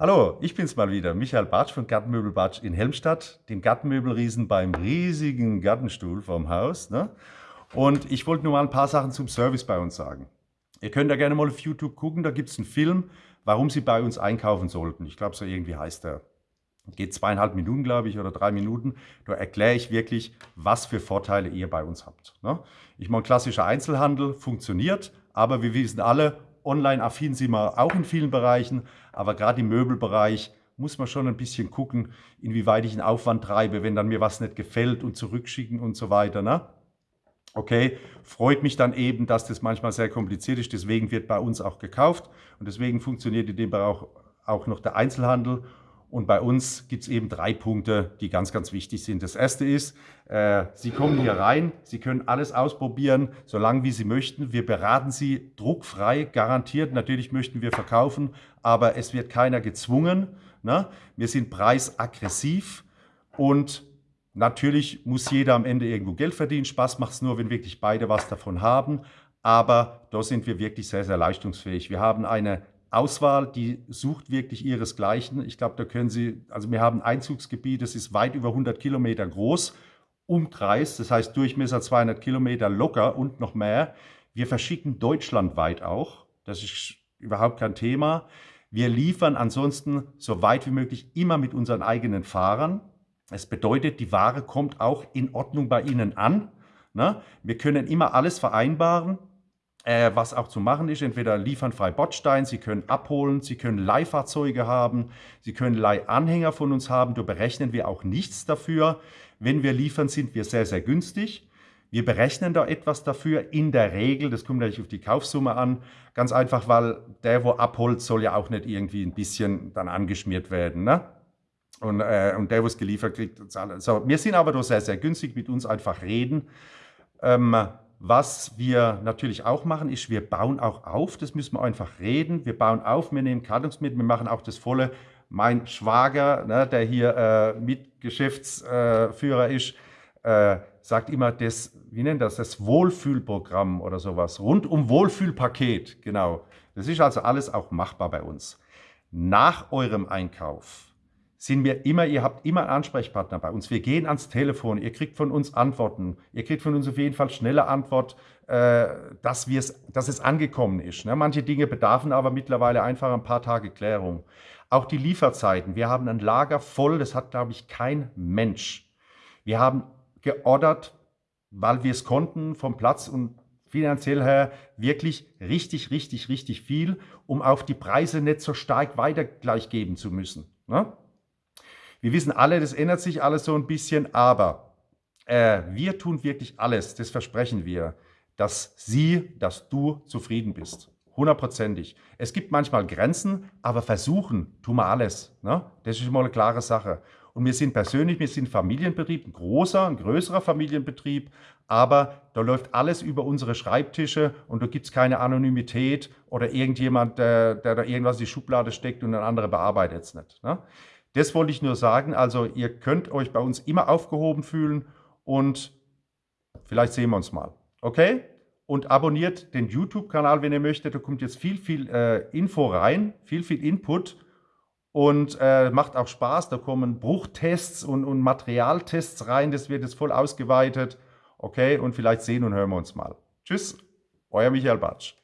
Hallo, ich bin's mal wieder, Michael Batsch von Gartenmöbel Batsch in Helmstadt, dem Gartenmöbelriesen beim riesigen Gartenstuhl vorm Haus. Ne? Und ich wollte nur mal ein paar Sachen zum Service bei uns sagen. Ihr könnt da gerne mal auf YouTube gucken, da gibt es einen Film, warum Sie bei uns einkaufen sollten. Ich glaube, so irgendwie heißt der. Geht zweieinhalb Minuten, glaube ich, oder drei Minuten. Da erkläre ich wirklich, was für Vorteile ihr bei uns habt. Ne? Ich meine, klassischer Einzelhandel funktioniert, aber wir wissen alle, Online-affin sind wir auch in vielen Bereichen, aber gerade im Möbelbereich muss man schon ein bisschen gucken, inwieweit ich einen Aufwand treibe, wenn dann mir was nicht gefällt und zurückschicken und so weiter. Ne? Okay, freut mich dann eben, dass das manchmal sehr kompliziert ist, deswegen wird bei uns auch gekauft und deswegen funktioniert in dem Bereich auch noch der Einzelhandel und bei uns gibt es eben drei Punkte, die ganz, ganz wichtig sind. Das erste ist, äh, Sie kommen hier rein, Sie können alles ausprobieren, solange wie Sie möchten. Wir beraten Sie druckfrei, garantiert. Natürlich möchten wir verkaufen, aber es wird keiner gezwungen. Ne? Wir sind preisaggressiv und natürlich muss jeder am Ende irgendwo Geld verdienen. Spaß macht es nur, wenn wirklich beide was davon haben. Aber da sind wir wirklich sehr, sehr leistungsfähig. Wir haben eine Auswahl, die sucht wirklich ihresgleichen. Ich glaube, da können Sie, also wir haben ein Einzugsgebiet, das ist weit über 100 Kilometer groß, Umkreis, das heißt Durchmesser 200 Kilometer locker und noch mehr. Wir verschicken deutschlandweit auch, das ist überhaupt kein Thema. Wir liefern ansonsten so weit wie möglich immer mit unseren eigenen Fahrern. Es bedeutet, die Ware kommt auch in Ordnung bei Ihnen an. Ne? Wir können immer alles vereinbaren äh, was auch zu machen ist. Entweder liefern frei Bordstein, Sie können abholen, Sie können Leihfahrzeuge haben, Sie können Leihanhänger von uns haben. Da berechnen wir auch nichts dafür. Wenn wir liefern, sind wir sehr, sehr günstig. Wir berechnen da etwas dafür, in der Regel, das kommt natürlich auf die Kaufsumme an, ganz einfach, weil der, wo abholt, soll ja auch nicht irgendwie ein bisschen dann angeschmiert werden. Ne? Und, äh, und der, wo es geliefert kriegt, zahlt. So, wir sind aber da sehr, sehr günstig, mit uns einfach reden. Ähm, was wir natürlich auch machen, ist, wir bauen auch auf, das müssen wir einfach reden. Wir bauen auf, wir nehmen Kartons mit, wir machen auch das volle. Mein Schwager, ne, der hier äh, Mitgeschäftsführer äh, ist, äh, sagt immer, das, wie nennt das, das Wohlfühlprogramm oder sowas, rundum Wohlfühlpaket, genau. Das ist also alles auch machbar bei uns. Nach eurem Einkauf sind wir immer, ihr habt immer einen Ansprechpartner bei uns. Wir gehen ans Telefon, ihr kriegt von uns Antworten. Ihr kriegt von uns auf jeden Fall schnelle Antwort, äh, dass, dass es angekommen ist. Ne? Manche Dinge bedarfen aber mittlerweile einfach ein paar Tage Klärung. Auch die Lieferzeiten. Wir haben ein Lager voll, das hat, glaube ich, kein Mensch. Wir haben geordert, weil wir es konnten, vom Platz und finanziell her wirklich richtig, richtig, richtig viel, um auf die Preise nicht so stark weiter gleich geben zu müssen. Ne? Wir wissen alle, das ändert sich alles so ein bisschen, aber äh, wir tun wirklich alles, das versprechen wir, dass sie, dass du zufrieden bist. Hundertprozentig. Es gibt manchmal Grenzen, aber versuchen tun wir alles. Ne? Das ist mal eine klare Sache. Und wir sind persönlich, wir sind Familienbetrieb, ein großer, ein größerer Familienbetrieb, aber da läuft alles über unsere Schreibtische und da gibt es keine Anonymität oder irgendjemand, der, der, da irgendwas in die Schublade steckt und ein anderer bearbeitet es nicht. Ne? Das wollte ich nur sagen. Also ihr könnt euch bei uns immer aufgehoben fühlen und vielleicht sehen wir uns mal. Okay? Und abonniert den YouTube-Kanal, wenn ihr möchtet. Da kommt jetzt viel, viel äh, Info rein, viel, viel Input und äh, macht auch Spaß. Da kommen Bruchtests und, und Materialtests rein. Das wird jetzt voll ausgeweitet. Okay? Und vielleicht sehen und hören wir uns mal. Tschüss, euer Michael Batsch.